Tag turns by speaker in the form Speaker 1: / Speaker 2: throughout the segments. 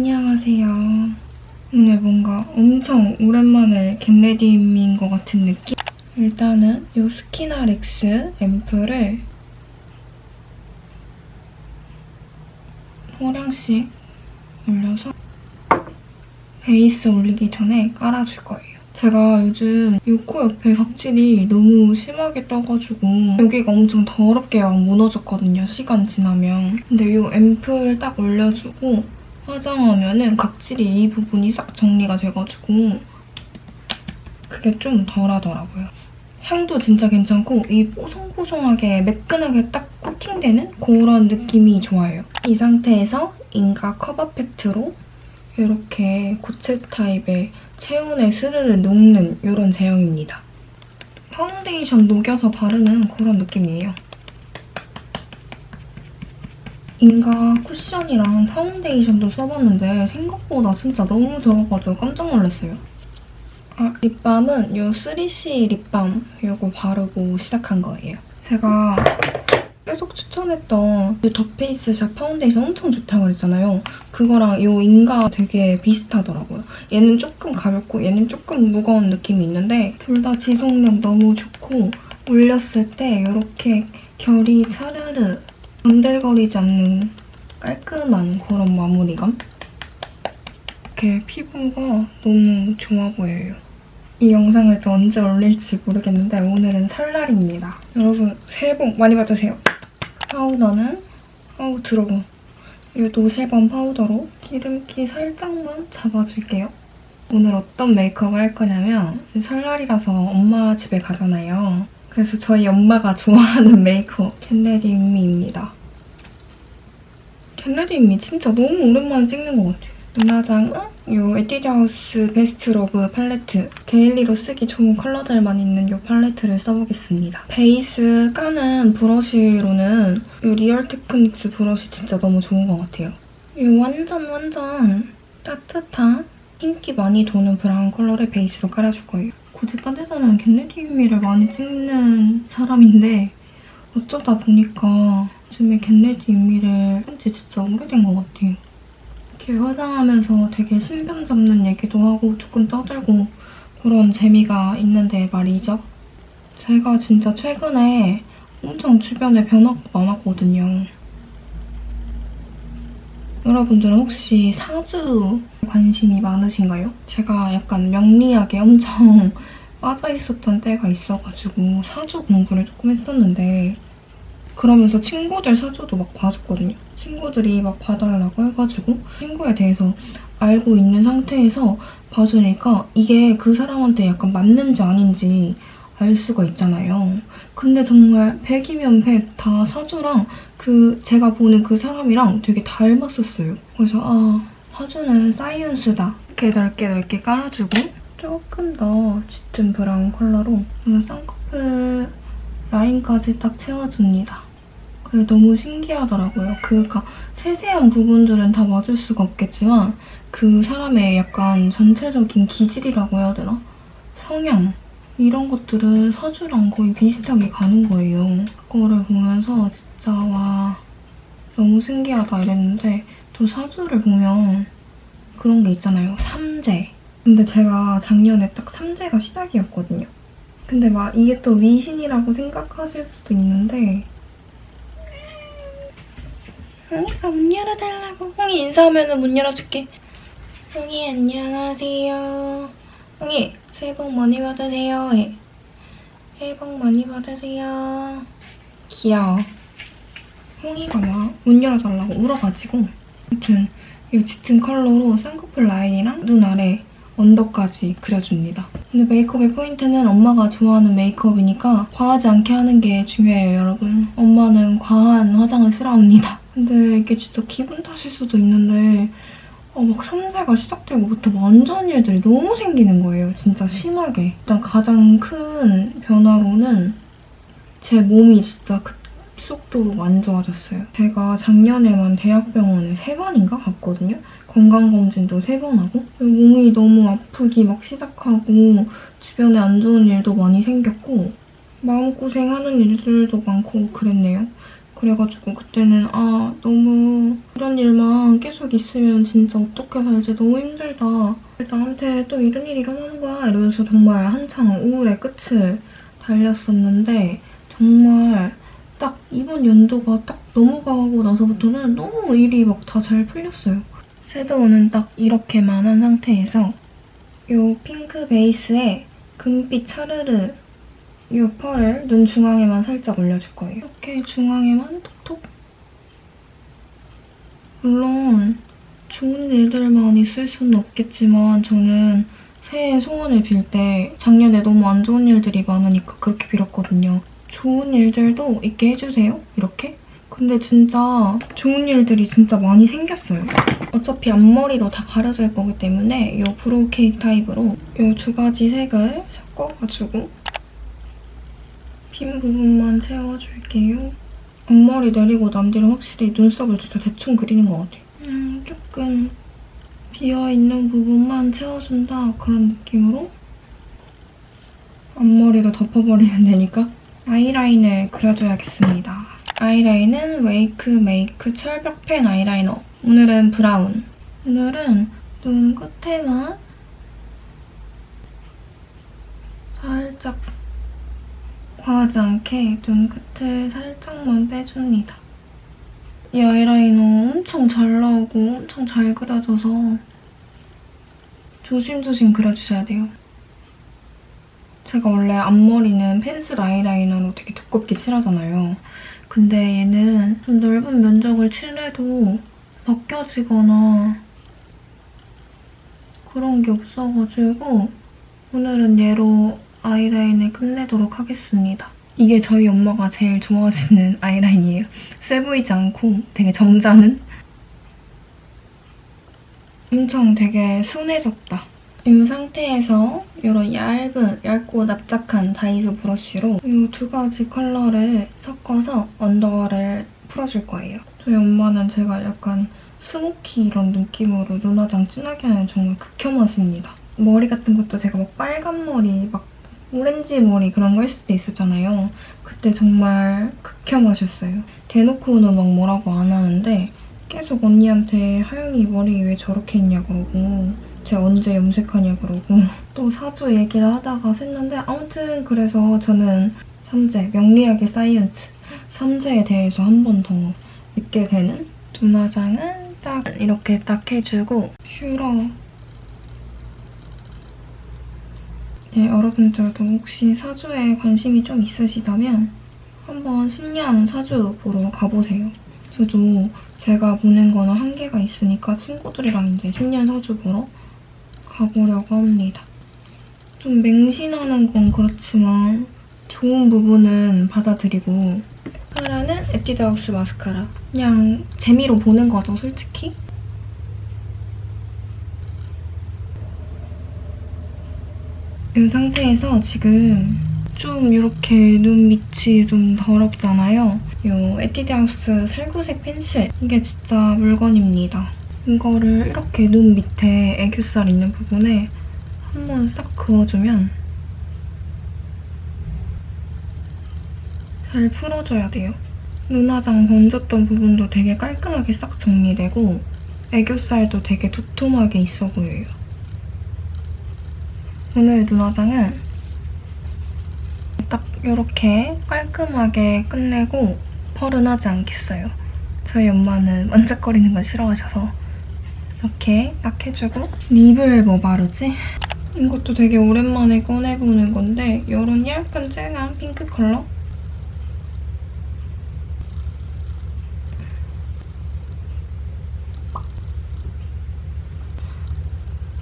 Speaker 1: 안녕하세요. 오늘 뭔가 엄청 오랜만에 겟레디미인 것 같은 느낌? 일단은 이 스키나렉스 앰플을 소량씩 올려서 베이스 올리기 전에 깔아줄 거예요. 제가 요즘 이 코 옆에 각질이 너무 심하게 떠가지고 여기가 엄청 더럽게 막 무너졌거든요, 시간 지나면. 근데 이 앰플 딱 올려주고 화장하면은 각질이 이 부분이 싹 정리가 돼가지고 그게 좀 덜하더라고요. 향도 진짜 괜찮고 이 뽀송뽀송하게 매끈하게 딱 코팅되는 그런 느낌이 좋아요. 이 상태에서 인가 커버 팩트로 이렇게 고체 타입의 체온에 스르르 녹는 이런 제형입니다. 파운데이션 녹여서 바르는 그런 느낌이에요. 인가 쿠션이랑 파운데이션도 써봤는데 생각보다 진짜 너무 좋아가지고 깜짝 놀랐어요. 아, 립밤은 이 3C 립밤 이거 바르고 시작한 거예요. 제가 계속 추천했던 이 더페이스샵 파운데이션 엄청 좋다고 그랬잖아요. 그거랑 이 인가 되게 비슷하더라고요. 얘는 조금 가볍고 얘는 조금 무거운 느낌이 있는데 둘 다 지속력 너무 좋고 올렸을 때 이렇게 결이 차르르 번들거리지 않는 깔끔한 그런 마무리감? 이렇게 피부가 너무 좋아 보여요. 이 영상을 또 언제 올릴지 모르겠는데 오늘은 설날입니다. 여러분 새해 복 많이 받으세요. 파우더는 어우 들어가. 이 노실밤 파우더로 기름기 살짝만 잡아줄게요. 오늘 어떤 메이크업을 할 거냐면 설날이라서 엄마 집에 가잖아요. 그래서 저희 엄마가 좋아하는 메이크업. get ready with me 진짜 너무 오랜만에 찍는 것 같아요. 눈화장은 이 에뛰드하우스 베스트 러브 팔레트 daily로 쓰기 좋은 컬러들만 있는 이 팔레트를 써보겠습니다. 베이스 까는 브러쉬로는 이 리얼 테크닉스 브러쉬 진짜 너무 좋은 것 같아요. 이 완전 완전 따뜻한 흰기 많이 도는 브라운 컬러를 베이스로 깔아줄 거예요. 굳이 따지자면 겟레디미를 많이 찍는 사람인데 어쩌다 보니까 요즘에 겟레디미를 한지 진짜 오래된 것 같아요. 이렇게 화장하면서 되게 신변 잡기 얘기도 하고 조금 떠들고 그런 재미가 있는데 말이죠. 제가 진짜 최근에 엄청 주변에 변화가 많았거든요. 여러분들은 혹시 사주 관심이 많으신가요? 제가 약간 명리학에 엄청 빠져있었던 때가 있어가지고 사주 공부를 조금 했었는데 그러면서 친구들 사주도 막 봐줬거든요. 친구들이 막 봐달라고 해가지고 친구에 대해서 알고 있는 상태에서 봐주니까 이게 그 사람한테 약간 맞는지 아닌지 알 수가 있잖아요. 근데 정말 100이면 100 다 사주랑 그 제가 보는 그 사람이랑 되게 닮았었어요. 그래서 아 사주는 사이언스다. 이렇게 넓게 넓게 깔아주고 조금 더 짙은 브라운 컬러로 쌍꺼풀 라인까지 딱 채워줍니다. 그게 너무 신기하더라고요. 그 세세한 부분들은 다 맞을 수가 없겠지만 그 사람의 약간 전체적인 기질이라고 해야 되나? 성향 이런 것들은 사주랑 거의 비슷하게 가는 거예요. 그거를 보면서 진짜 와 너무 신기하다 이랬는데 또 사주를 보면 그런 게 있잖아요. 삼재. 근데 제가 작년에 딱 삼재가 시작이었거든요. 근데 막 이게 또 미신이라고 생각하실 수도 있는데 홍이가 문 열어달라고. 홍이 인사하면 문 열어줄게. 홍이 안녕하세요. 홍이 새해 복 많이 받으세요. 해. 새해 복 많이 받으세요. 귀여워. 홍이가 막 문 열어달라고 울어가지고 아무튼 이 짙은 컬러로 쌍꺼풀 라인이랑 눈 아래 언더까지 그려줍니다. 근데 메이크업의 포인트는 엄마가 좋아하는 메이크업이니까 과하지 않게 하는 게 중요해요, 여러분. 엄마는 과한 화장을 싫어합니다. 근데 이게 진짜 기분 탓일 수도 있는데 어, 막 삼재가 시작되고부터 완전 일들이 너무 생기는 거예요. 진짜 심하게. 일단 가장 큰 변화로는 제 몸이 진짜 급속도로 안 좋아졌어요. 제가 작년에만 대학병원에 세 번인가 갔거든요. 건강검진도 세 번 하고 몸이 너무 아프기 막 시작하고 주변에 안 좋은 일도 많이 생겼고 마음고생하는 일들도 많고 그랬네요. 그래가지고 그때는 아 너무 이런 일만 계속 있으면 진짜 어떻게 살지 너무 힘들다. 나한테 또 이런 일이 일어나는 거야 이러면서 정말 한창 우울의 끝을 달렸었는데 정말 딱 이번 연도가 딱 넘어가고 나서부터는 너무 일이 막 다 잘 풀렸어요. 섀도우는 딱 이렇게만 한 상태에서 이 핑크 베이스에 금빛 차르르 이 펄을 눈 중앙에만 살짝 올려줄 거예요. 이렇게 중앙에만 톡톡. 물론 좋은 일들만 있을 수는 없겠지만 저는 새해 소원을 빌 때 작년에 너무 안 좋은 일들이 많으니까 그렇게 빌었거든요. 좋은 일들도 있게 해주세요. 이렇게. 근데 진짜 좋은 일들이 진짜 많이 생겼어요. 어차피 앞머리로 다 가려질 거기 때문에 이 brow cake 타입으로 이 두 가지 색을 섞어가지고 빈 부분만 채워줄게요. 앞머리 내리고 난 뒤는 확실히 눈썹을 진짜 대충 그리는 것 같아요. 음, 조금 비어있는 부분만 채워준다 그런 느낌으로 앞머리로 덮어버리면 되니까 아이라인을 그려줘야겠습니다. 아이라인은 웨이크메이크 철벽 펜 아이라이너. 오늘은 브라운. 오늘은 눈 끝에만 살짝 과하지 않게 눈 끝을 살짝만 빼줍니다. 이 아이라이너 엄청 잘 나오고 엄청 잘 그려져서 조심조심 그려주셔야 돼요. 제가 원래 앞머리는 펜슬 아이라이너로 되게 두껍게 칠하잖아요. 근데 얘는 좀 넓은 면적을 칠해도 벗겨지거나 그런 게 없어가지고 오늘은 얘로 아이라인을 끝내도록 하겠습니다. 이게 저희 엄마가 제일 좋아하시는 아이라인이에요. 세 보이지 않고 되게 점잖은? 엄청 되게 순해졌다. 이 상태에서 이런 얇은, 얇고 납작한 다이소 브러쉬로 이 두 가지 컬러를 섞어서 under를 풀어줄 거예요. 저희 엄마는 제가 약간 smoky 이런 느낌으로 눈화장 진하게 하는 정말 극혐하십니다. 머리 같은 것도 제가 막 빨간 머리, 막 오렌지 머리 그런 거 했을 때 있었잖아요. 그때 정말 극혐하셨어요. 대놓고는 막 뭐라고 안 하는데 계속 언니한테 하영이 머리 왜 저렇게 했냐 그러고 제가 언제 염색하냐 그러고 또 사주 얘기를 하다가 샜는데 아무튼 그래서 저는 삼재, 명리학의 science 삼재에 대해서 한 번 더 믿게 되는 눈화장은 딱 이렇게 딱 해주고 슈러 예, 여러분들도 혹시 사주에 관심이 좀 있으시다면 한번 신년 사주 보러 가보세요. 저도 제가 보는 거는 한계가 있으니까 친구들이랑 이제 신년 사주 보러 가보려고 합니다. 좀 맹신하는 건 그렇지만 좋은 부분은 받아들이고 카라는 에뛰드하우스 마스카라. 그냥 재미로 보는 거죠, 솔직히. 이 상태에서 지금 좀 이렇게 눈 밑이 좀 더럽잖아요. 이 에뛰드 하우스 살구색 펜슬. 이게 진짜 물건입니다. 이거를 이렇게 눈 밑에 애교살 있는 부분에 한번 싹 그어주면 잘 풀어줘야 돼요. 눈화장 번졌던 부분도 되게 깔끔하게 싹 정리되고 애교살도 되게 도톰하게 있어 보여요. 오늘 눈 화장은 딱 이렇게 깔끔하게 끝내고 펄은 하지 않겠어요. 저희 엄마는 만작거리는 거 싫어하셔서 이렇게 딱 해주고 lip을 뭐 바르지? 이것도 되게 오랜만에 꺼내보는 건데 이런 얇은 쨍한 핑크 컬러?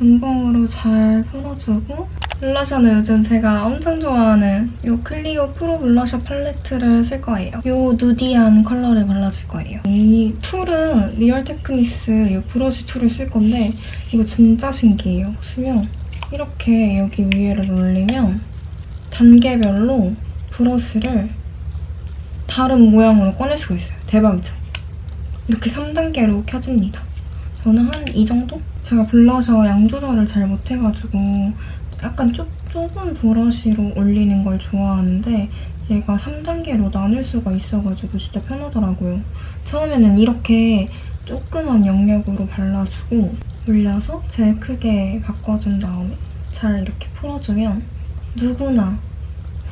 Speaker 1: 면봉으로 잘 풀어주고 블러셔는 요즘 제가 엄청 좋아하는 이 클리오 프로 블러셔 팔레트를 쓸 거예요. 이 nudy한 컬러를 발라줄 거예요. 이 tool은 리얼 테크닉스 이 브러쉬 tool을 쓸 건데 이거 진짜 신기해요. 쓰면 이렇게 여기 위에를 올리면 단계별로 브러쉬를 다른 모양으로 꺼낼 수가 있어요. 대박이죠? 이렇게 3단계로 켜집니다. 저는 한 이 정도? 제가 블러셔 양 조절을 잘 못해가지고 약간 좁, 좁은 브러쉬로 올리는 걸 좋아하는데 얘가 3단계로 나눌 수가 있어가지고 진짜 편하더라고요. 처음에는 이렇게 조그만 영역으로 발라주고 올려서 제일 크게 바꿔준 다음에 잘 이렇게 풀어주면 누구나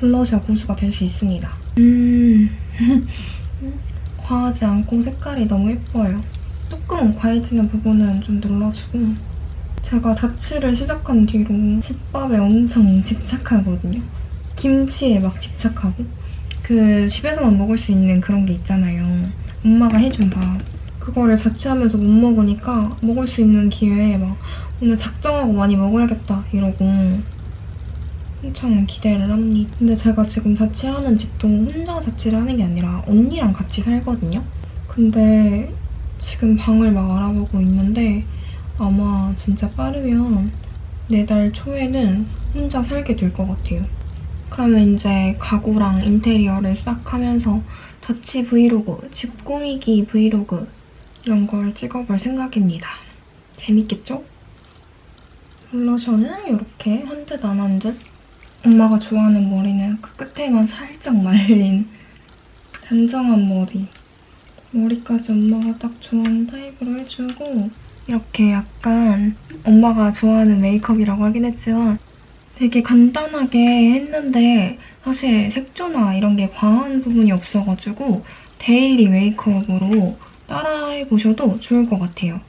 Speaker 1: 블러셔 고수가 될 수 있습니다. 음... 과하지 않고 색깔이 너무 예뻐요. 조금 과해지는 부분은 좀 눌러주고 제가 자취를 시작한 뒤로 집밥에 엄청 집착하거든요. 김치에 막 집착하고 그 집에서만 먹을 수 있는 그런 게 있잖아요. 엄마가 해준 밥. 그거를 자취하면서 못 먹으니까 먹을 수 있는 기회에 막 오늘 작정하고 많이 먹어야겠다 이러고 엄청 기대를 합니다. 근데 제가 지금 자취하는 집도 혼자 자취를 하는 게 아니라 언니랑 같이 살거든요. 근데 지금 방을 막 알아보고 있는데 아마 진짜 빠르면 내달 초에는 혼자 살게 될 것 같아요. 그러면 이제 가구랑 인테리어를 싹 하면서 자취 브이로그, 집 꾸미기 브이로그 이런 걸 찍어볼 생각입니다. 재밌겠죠? 블러셔는 이렇게 한 듯 안 한 듯. 엄마가 좋아하는 머리는 그 끝에만 살짝 말린 단정한 머리. 머리까지 엄마가 딱 좋아하는 타입으로 해주고 이렇게 약간 엄마가 좋아하는 메이크업이라고 하긴 했지만 되게 간단하게 했는데 사실 색조나 이런 게 과한 부분이 없어가지고 daily 메이크업으로 따라해보셔도 좋을 것 같아요.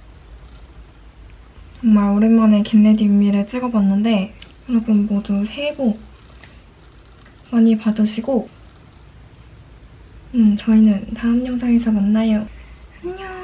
Speaker 1: 정말 오랜만에 get ready with me를 찍어봤는데 여러분 모두 새해 복 많이 받으시고 음, 저희는 다음 영상에서 만나요. 안녕!